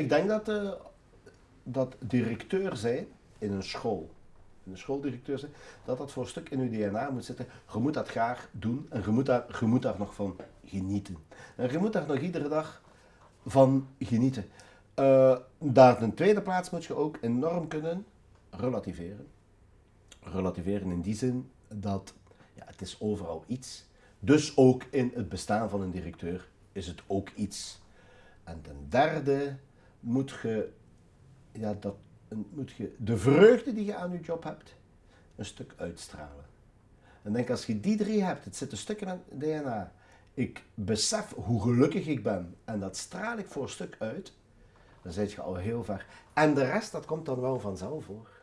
Ik denk dat, eh, dat directeur zijn in een school, een schooldirecteur zijn, dat dat voor een stuk in je DNA moet zitten. Je moet dat graag doen en je moet daar, je moet daar nog van genieten. En je moet daar nog iedere dag van genieten. Uh, daar een tweede plaats moet je ook enorm kunnen relativeren. Relativeren in die zin dat ja, het is overal iets. Dus ook in het bestaan van een directeur is het ook iets. En ten derde moet je, ja, dat, moet je de vreugde die je aan je job hebt, een stuk uitstralen. En denk als je die drie hebt, het zit een stuk in het DNA. Ik besef hoe gelukkig ik ben en dat straal ik voor een stuk uit, dan zit je al heel ver. En de rest, dat komt dan wel vanzelf hoor.